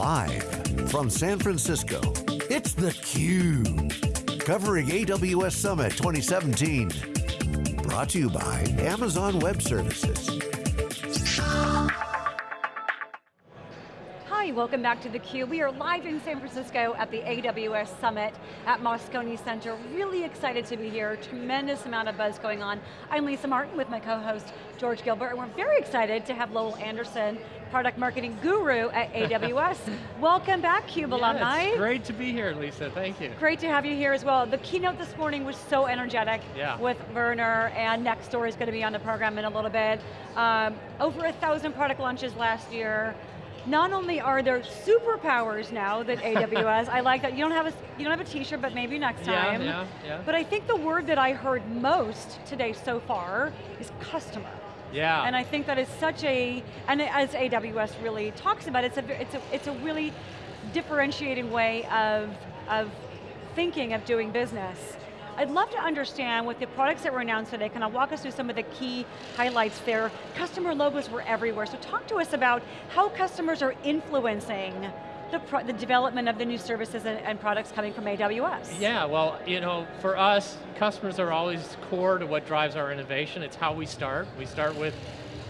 Live from San Francisco, it's theCUBE. Covering AWS Summit 2017. Brought to you by Amazon Web Services. Welcome back to theCUBE. We are live in San Francisco at the AWS Summit at Moscone Center. Really excited to be here, tremendous amount of buzz going on. I'm Lisa Martin with my co-host George Gilbert, and we're very excited to have Lowell Anderson, product marketing guru at AWS. welcome back, CUBE yeah, alumni. It's great to be here, Lisa, thank you. Great to have you here as well. The keynote this morning was so energetic yeah. with Werner, and Nextdoor is going to be on the program in a little bit. Um, over a thousand product launches last year, not only are there superpowers now that AWS, I like that, you don't have a, you don't have a t-shirt, but maybe next time. Yeah, yeah, yeah. But I think the word that I heard most today so far is customer. Yeah. And I think that is such a, and as AWS really talks about, it's a, it's a, it's a really differentiating way of, of thinking of doing business. I'd love to understand with the products that were announced today, can I walk us through some of the key highlights there? Customer logos were everywhere, so talk to us about how customers are influencing the, the, development of the new services and, and, products coming from AWS? Yeah, well, you know, for us, customers are always core to what drives our innovation. It's how we start. We start with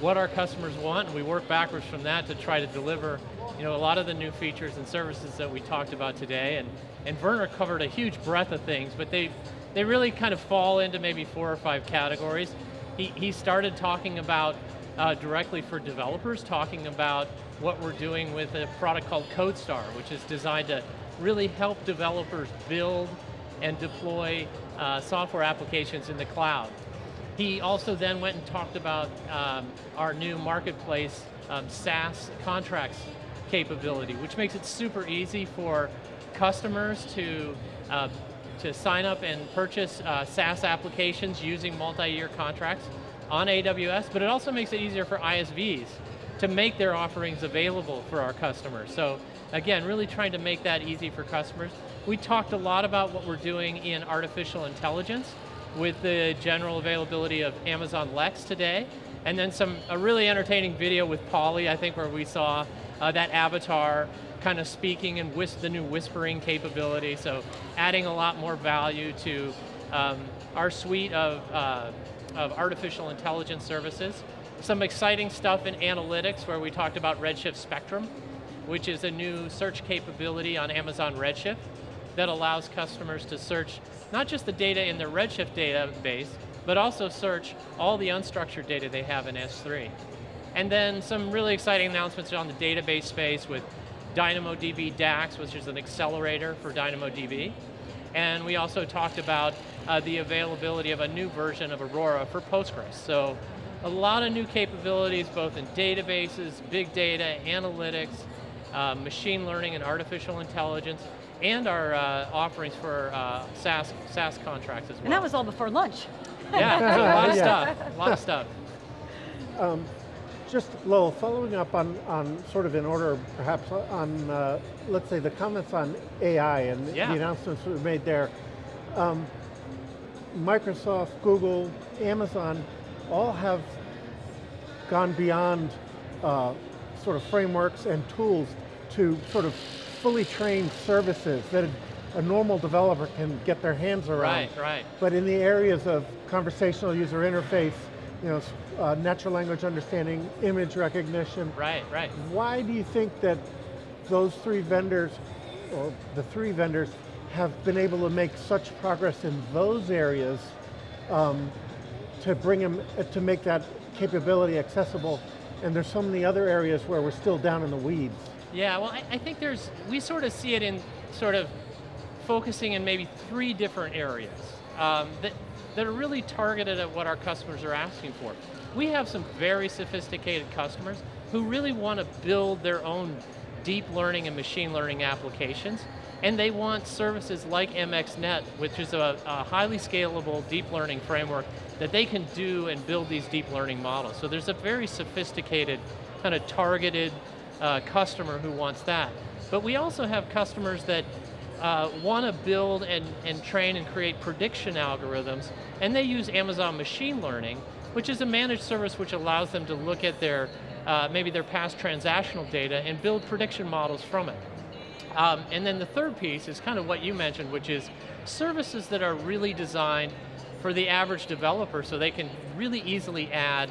what our customers want, and we work backwards from that to try to deliver you know, a lot of the new features and services that we talked about today, and, and Werner covered a huge breadth of things, but they they really kind of fall into maybe four or five categories. He, he started talking about uh, directly for developers, talking about what we're doing with a product called CodeStar, which is designed to really help developers build and deploy uh, software applications in the cloud. He also then went and talked about um, our new marketplace um, SaaS contracts capability, which makes it super easy for customers to uh, to sign up and purchase uh, SaaS applications using multi-year contracts on AWS, but it also makes it easier for ISVs to make their offerings available for our customers. So again, really trying to make that easy for customers. We talked a lot about what we're doing in artificial intelligence with the general availability of Amazon Lex today, and then some a really entertaining video with Polly, I think, where we saw uh, that avatar kind of speaking and the new whispering capability, so adding a lot more value to um, our suite of, uh, of artificial intelligence services. Some exciting stuff in analytics where we talked about Redshift Spectrum, which is a new search capability on Amazon Redshift that allows customers to search not just the data in their Redshift database, but also search all the unstructured data they have in S3. And then some really exciting announcements on the database space with DynamoDB DAX, which is an accelerator for DynamoDB. And we also talked about uh, the availability of a new version of Aurora for Postgres. So a lot of new capabilities, both in databases, big data, analytics, uh, machine learning and artificial intelligence, and our uh, offerings for uh, SaaS, SaaS contracts as well. And that was all before lunch. Yeah, so a lot of stuff, a lot of stuff. Um, just Lowell, following up on, on sort of in order perhaps on, uh, let's say the comments on AI and yeah. the announcements we made there. Um, Microsoft, Google, Amazon, all have gone beyond uh, sort of frameworks and tools to sort of fully trained services that a normal developer can get their hands around. Right, right. But in the areas of conversational user interface, you know, uh, natural language understanding, image recognition. Right, right. Why do you think that those three vendors, or the three vendors, have been able to make such progress in those areas um, to bring them, uh, to make that capability accessible, and there's so many other areas where we're still down in the weeds. Yeah, well I, I think there's, we sort of see it in sort of focusing in maybe three different areas um, that, that are really targeted at what our customers are asking for. We have some very sophisticated customers who really want to build their own deep learning and machine learning applications, and they want services like MXNet, which is a, a, highly scalable deep learning framework that they can do and build these deep learning models. So there's a very sophisticated, kind of targeted uh, customer who wants that. But we also have customers that uh, want to build and, and train and create prediction algorithms, and they use Amazon Machine Learning, which is a managed service which allows them to look at their uh, maybe their past transactional data and build prediction models from it. Um, and then the third piece is kind of what you mentioned, which is services that are really designed for the average developer so they can really easily add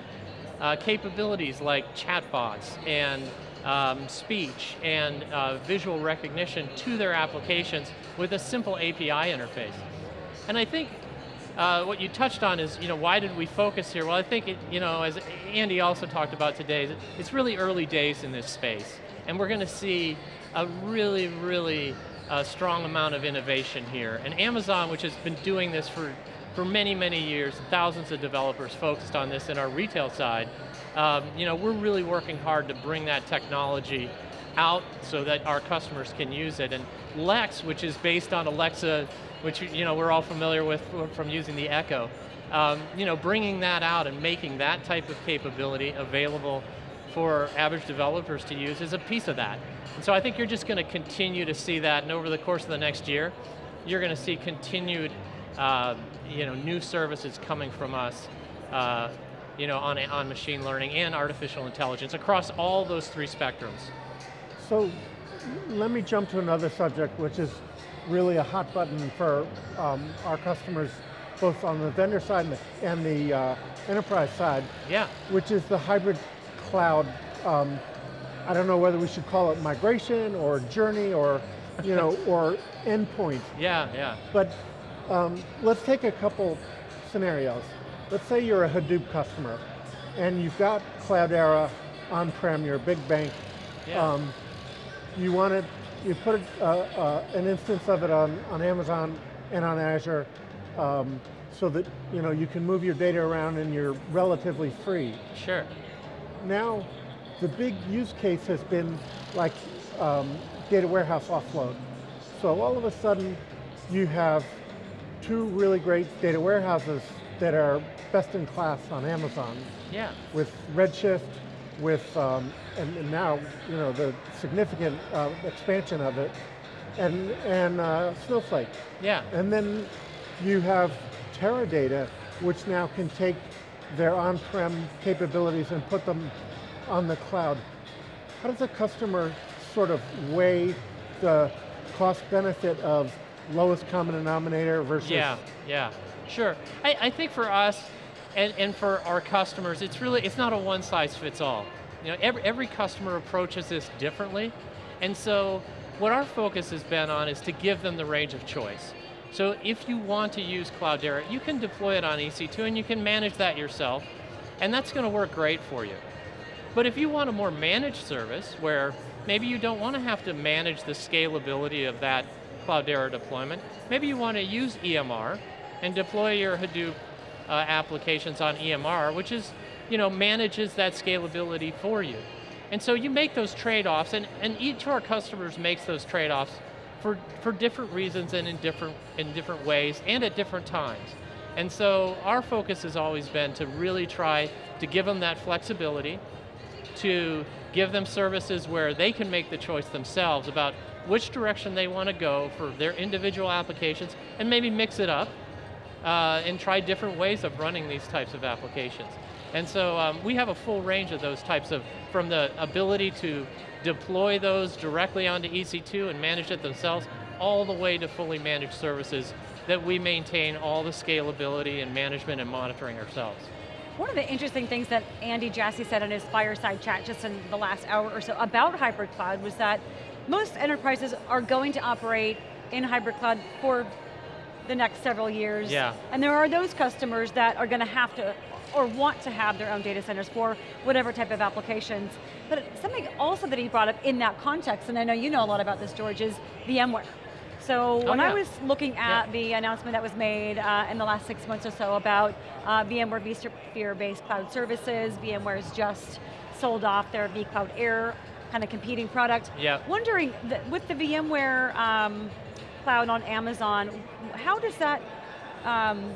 uh, capabilities like chatbots and um, speech and uh, visual recognition to their applications with a simple API interface. And I think uh, what you touched on is, you know, why did we focus here? Well, I think, it, you know, as Andy also talked about today, it's really early days in this space. And we're going to see a really, really uh, strong amount of innovation here. And Amazon, which has been doing this for, for many, many years, thousands of developers focused on this in our retail side, um, you know, we're really working hard to bring that technology out so that our customers can use it. And Lex, which is based on Alexa, which you know we're all familiar with from using the Echo, um, you know, bringing that out and making that type of capability available for average developers to use is a piece of that. And so I think you're just going to continue to see that, and over the course of the next year, you're going to see continued, uh, you know, new services coming from us uh, you know, on, on machine learning and artificial intelligence across all those three spectrums. So let me jump to another subject, which is really a hot button for um, our customers, both on the vendor side and the, and the uh, enterprise side. Yeah. Which is the hybrid cloud. Um, I don't know whether we should call it migration or journey or, you know, or endpoint. Yeah, yeah. But um, let's take a couple scenarios let's say you're a Hadoop customer and you've got Cloudera on-prem, you're a big bank, yeah. um, you want to, you put uh, uh, an instance of it on, on Amazon and on Azure um, so that you, know, you can move your data around and you're relatively free. Sure. Now, the big use case has been like um, data warehouse offload. So all of a sudden, you have two really great data warehouses that are best in class on Amazon. Yeah. With Redshift, with, um, and, and, now, you know, the significant uh, expansion of it, and, and uh, Snowflake. Yeah. And then you have Teradata, which now can take their on-prem capabilities and put them on the cloud. How does a customer sort of weigh the cost benefit of lowest common denominator versus? Yeah, yeah, sure. I, I think for us, and, and for our customers, it's really, it's not a one size fits all. You know, every, every customer approaches this differently, and so what our focus has been on is to give them the range of choice. So if you want to use Cloudera, you can deploy it on EC2 and you can manage that yourself, and that's going to work great for you. But if you want a more managed service, where maybe you don't want to have to manage the scalability of that Cloudera deployment, maybe you want to use EMR and deploy your Hadoop uh, applications on EMR, which is, you know, manages that scalability for you. And so you make those trade-offs, and, and each of our customers makes those trade-offs for, for different reasons and in different, in different ways and at different times. And so our focus has always been to really try to give them that flexibility, to give them services where they can make the choice themselves about which direction they want to go for their individual applications and maybe mix it up uh, and try different ways of running these types of applications. And so um, we have a full range of those types of, from the ability to deploy those directly onto EC2 and manage it themselves, all the way to fully managed services that we maintain all the scalability and management and monitoring ourselves. One of the interesting things that Andy Jassy said in his fireside chat just in the last hour or so about hybrid cloud was that most enterprises are going to operate in hybrid cloud for the next several years. Yeah. And there are those customers that are going to have to or want to have their own data centers for whatever type of applications. But something also that he brought up in that context, and I know you know a lot about this, George, is VMware. So oh, when yeah. I was looking at yeah. the announcement that was made uh, in the last six months or so about uh, VMware vSphere-based cloud services, VMware's just sold off their vCloud Air kind of competing product. Yeah. Wondering, with the VMware um, cloud on Amazon, how does that, um,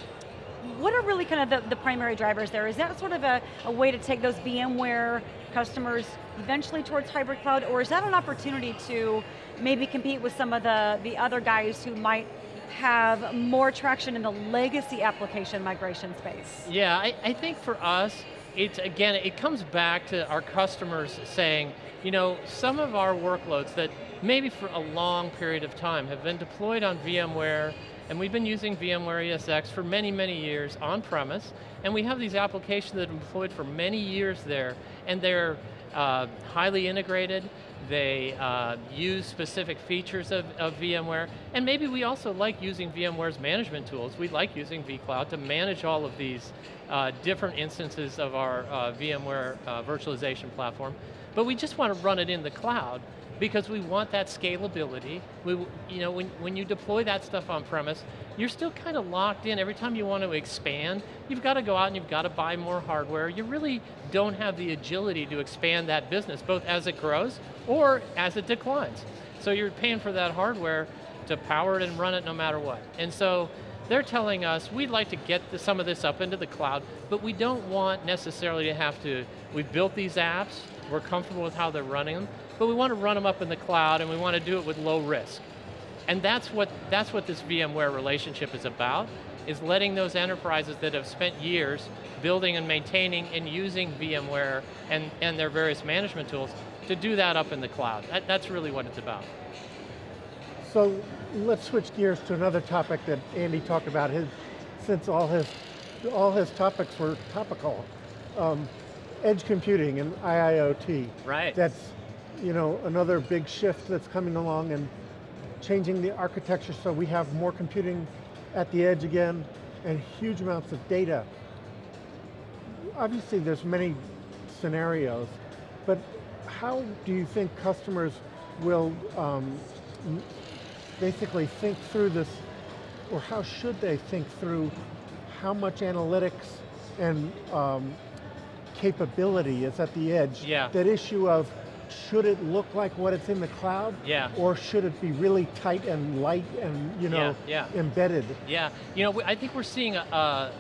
what are really kind of the, the, primary drivers there? Is that sort of a, a way to take those VMware customers eventually towards hybrid cloud, or is that an opportunity to maybe compete with some of the, the other guys who might have more traction in the legacy application migration space? Yeah, I, I think for us, it's again, it comes back to our customers saying, you know, some of our workloads that maybe for a long period of time have been deployed on VMware, and we've been using VMware ESX for many, many years on premise, and we have these applications that have been deployed for many years there, and they're uh, highly integrated, they uh, use specific features of, of, VMware, and maybe we also like using VMware's management tools. We like using vCloud to manage all of these uh, different instances of our uh, VMware uh, virtualization platform, but we just want to run it in the cloud because we want that scalability. We, you know, when, when you deploy that stuff on premise, you're still kind of locked in. Every time you want to expand, you've got to go out and you've got to buy more hardware. You really don't have the agility to expand that business, both as it grows or as it declines. So you're paying for that hardware to power it and run it no matter what. And so they're telling us we'd like to get the, some of this up into the cloud, but we don't want necessarily to have to, we've built these apps, we're comfortable with how they're running them, but we want to run them up in the cloud and we want to do it with low risk. And that's what, that's what this VMware relationship is about, is letting those enterprises that have spent years building and maintaining and using VMware and, and their various management tools to do that up in the cloud. That, that's really what it's about. So let's switch gears to another topic that Andy talked about, his, since all his, all his topics were topical. Um, edge computing and IIoT. Right. That's you know, another big shift that's coming along and changing the architecture so we have more computing at the edge again and huge amounts of data. Obviously there's many scenarios, but how do you think customers will um, basically think through this, or how should they think through how much analytics and um, capability is at the edge? Yeah. That issue of should it look like what it's in the cloud? Yeah. Or should it be really tight and light and you know yeah, yeah. embedded? Yeah, you know, I think we're seeing a, a,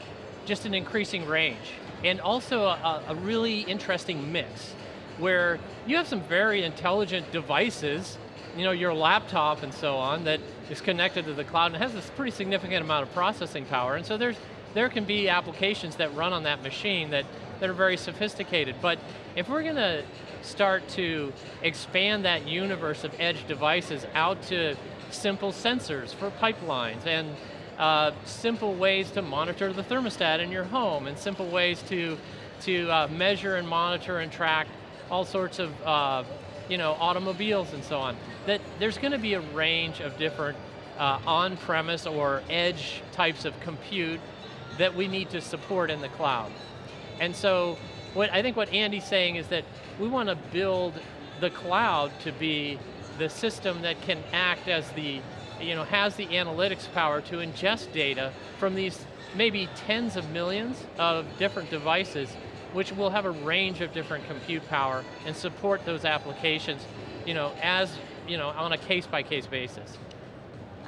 just an increasing range and also a, a really interesting mix where you have some very intelligent devices, you know, your laptop and so on that is connected to the cloud and has this pretty significant amount of processing power. And so there's, there can be applications that run on that machine that, that are very sophisticated. But if we're going to start to expand that universe of edge devices out to simple sensors for pipelines and uh, simple ways to monitor the thermostat in your home and simple ways to, to uh, measure and monitor and track all sorts of uh, you know, automobiles and so on. That there's going to be a range of different uh, on-premise or edge types of compute that we need to support in the cloud. And so what I think what Andy's saying is that we want to build the cloud to be the system that can act as the, you know, has the analytics power to ingest data from these maybe tens of millions of different devices, which will have a range of different compute power and support those applications, you know, as, you know, on a case-by-case -case basis.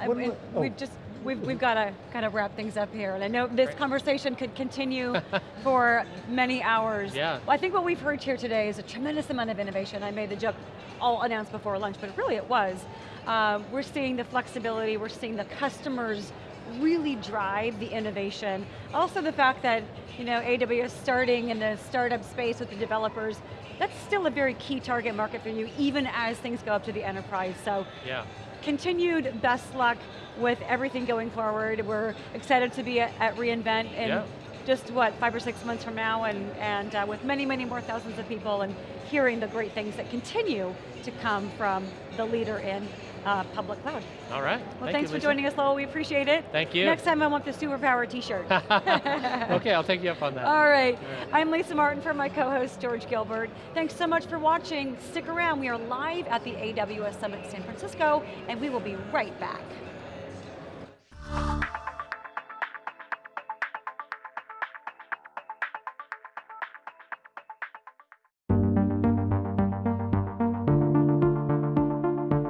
I, we oh. just we've, we've got to kind of wrap things up here. And I know this conversation could continue for many hours. Yeah. Well, I think what we've heard here today is a tremendous amount of innovation. I made the joke all announced before lunch, but really it was. Uh, we're seeing the flexibility, we're seeing the customers really drive the innovation. Also the fact that you know, AWS starting in the startup space with the developers, that's still a very key target market for you, even as things go up to the enterprise. So, yeah. continued best luck with everything going forward. We're excited to be at, at reInvent in yeah. Just what, five or six months from now and, and uh, with many, many more thousands of people and hearing the great things that continue to come from the leader in uh, public cloud. All right. Well, Thank thanks you, for joining us, Lowell. We appreciate it. Thank you. Next time I want the superpower t-shirt. okay, I'll take you up on that. All right. All right. I'm Lisa Martin for my co-host, George Gilbert. Thanks so much for watching. Stick around. We are live at the AWS Summit San Francisco, and we will be right back.